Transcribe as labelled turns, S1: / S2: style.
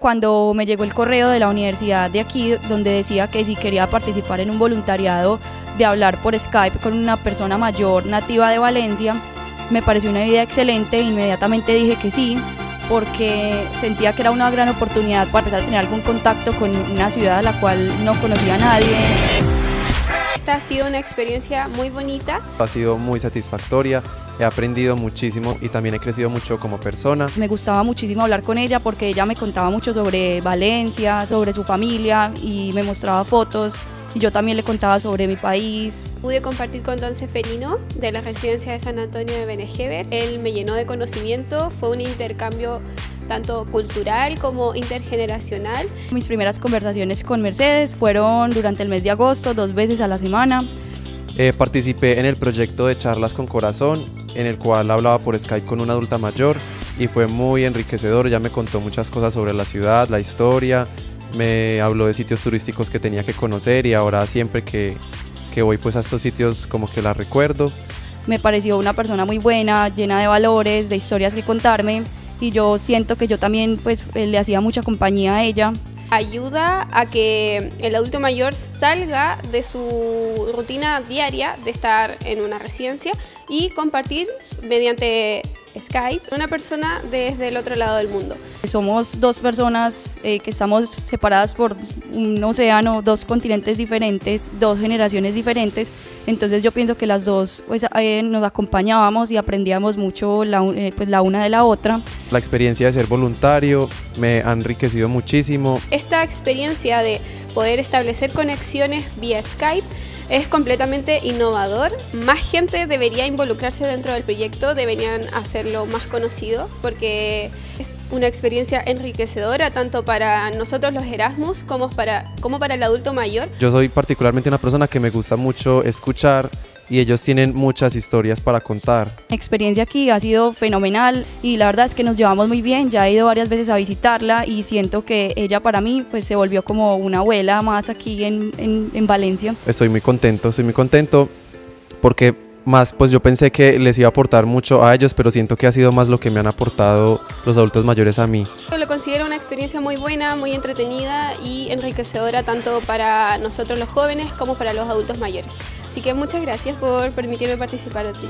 S1: Cuando me llegó el correo de la universidad de aquí, donde decía que si quería participar en un voluntariado de hablar por Skype con una persona mayor nativa de Valencia, me pareció una idea excelente inmediatamente dije que sí, porque sentía que era una gran oportunidad para empezar a tener algún contacto con una ciudad a la cual no conocía a nadie.
S2: Esta ha sido una experiencia muy bonita.
S3: Ha sido muy satisfactoria, he aprendido muchísimo y también he crecido mucho como persona.
S1: Me gustaba muchísimo hablar con ella porque ella me contaba mucho sobre Valencia, sobre su familia y me mostraba fotos y yo también le contaba sobre mi país.
S2: Pude compartir con Don Seferino de la residencia de San Antonio de Benejever. Él me llenó de conocimiento, fue un intercambio tanto cultural como intergeneracional.
S1: Mis primeras conversaciones con Mercedes fueron durante el mes de agosto, dos veces a la semana.
S3: Eh, participé en el proyecto de Charlas con Corazón, en el cual hablaba por Skype con una adulta mayor y fue muy enriquecedor, ya me contó muchas cosas sobre la ciudad, la historia, me habló de sitios turísticos que tenía que conocer y ahora siempre que, que voy pues a estos sitios como que la recuerdo.
S1: Me pareció una persona muy buena, llena de valores, de historias que contarme y yo siento que yo también pues eh, le hacía mucha compañía a ella.
S2: Ayuda a que el adulto mayor salga de su rutina diaria de estar en una residencia y compartir mediante Skype una persona desde el otro lado del mundo.
S1: Somos dos personas eh, que estamos separadas por un océano, dos continentes diferentes, dos generaciones diferentes, entonces yo pienso que las dos pues, eh, nos acompañábamos y aprendíamos mucho la, eh, pues, la una de la otra.
S3: La experiencia de ser voluntario me ha enriquecido muchísimo.
S2: Esta experiencia de poder establecer conexiones vía Skype es completamente innovador. Más gente debería involucrarse dentro del proyecto, deberían hacerlo más conocido porque es una experiencia enriquecedora tanto para nosotros los Erasmus como para, como para el adulto mayor.
S3: Yo soy particularmente una persona que me gusta mucho escuchar y ellos tienen muchas historias para contar.
S1: La experiencia aquí ha sido fenomenal y la verdad es que nos llevamos muy bien, ya he ido varias veces a visitarla y siento que ella para mí pues se volvió como una abuela más aquí en, en, en Valencia.
S3: Estoy muy contento, estoy muy contento porque más pues yo pensé que les iba a aportar mucho a ellos, pero siento que ha sido más lo que me han aportado los adultos mayores a mí.
S2: Yo lo considero una experiencia muy buena, muy entretenida y enriquecedora tanto para nosotros los jóvenes como para los adultos mayores. Así que muchas gracias por permitirme participar de ti.